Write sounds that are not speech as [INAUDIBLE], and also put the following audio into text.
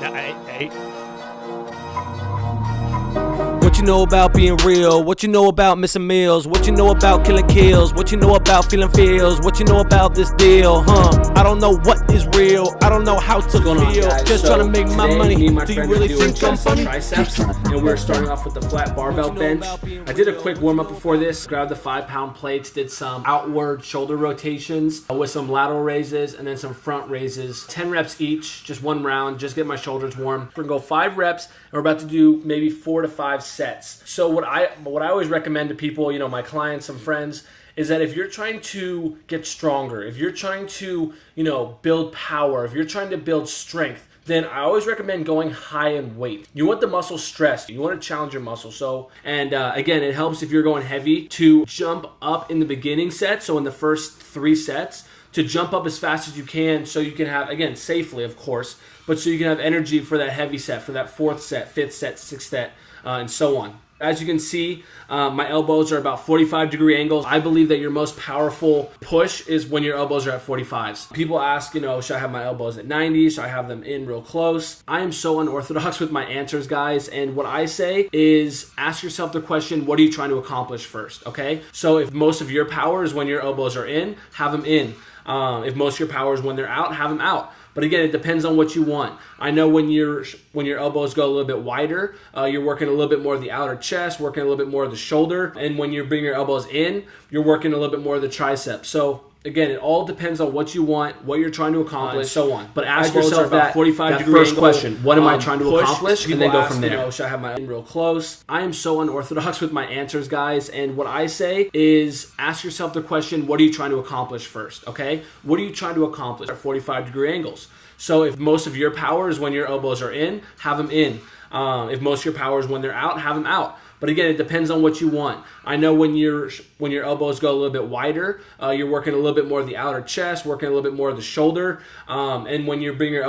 那诶诶 What you know about being real? What you know about missing meals? What you know about killing kills? What you know about feeling feels? What you know about this deal? Huh? I don't know what is real. I don't know how to on, feel. guys? Just So trying to make my money. Me and my Do you really are doing think I'm funny? triceps, and we're starting off with the flat barbell bench. I did a quick warm up before this. Grabbed the five pound plates, did some outward shoulder rotations uh, with some lateral raises, and then some front raises. Ten reps each, just one round. Just get my shoulders warm. We're gonna go five reps, and we're about to do maybe four to five sets. So what I what I always recommend to people, you know, my clients, some friends is that if you're trying to get stronger, if you're trying to, you know, build power, if you're trying to build strength, then I always recommend going high in weight. You want the muscle stressed. You want to challenge your muscle. So, and uh, again, it helps if you're going heavy to jump up in the beginning set. So in the first three sets, to jump up as fast as you can, so you can have again safely, of course, but so you can have energy for that heavy set, for that fourth set, fifth set, sixth set, uh, and so on. As you can see, uh, my elbows are about 45 degree angles. I believe that your most powerful push is when your elbows are at 45s. People ask, you know, should I have my elbows at 90? Should I have them in real close? I am so unorthodox [LAUGHS] with my answers, guys. And what I say is ask yourself the question, what are you trying to accomplish first? Okay. So if most of your power is when your elbows are in, have them in. Um, if most of your power is when they're out, have them out. But again, it depends on what you want. I know when your when your elbows go a little bit wider, uh, you're working a little bit more of the outer chest, working a little bit more of the shoulder, and when you bring your elbows in, you're working a little bit more of the triceps. So again, it all depends on what you want, what you're trying to accomplish, and so on. But ask yourself about that 45 that degree first angle, question: What am I um, trying to push. accomplish? And then go ask, from you there. know, should I have my in real close? I am so unorthodox with my answers, guys. And what I say is ask yourself the question: What are you trying to accomplish first? Okay, what are you trying to accomplish at 45 degree angles? So if most of your power is when your elbows are in, have them in. Um, if most of your power is when they're out, have them out. But again, it depends on what you want. I know when your when your elbows go a little bit wider, uh, you're working a little bit more of the outer chest, working a little bit more of the shoulder, um, and when you bring your elbows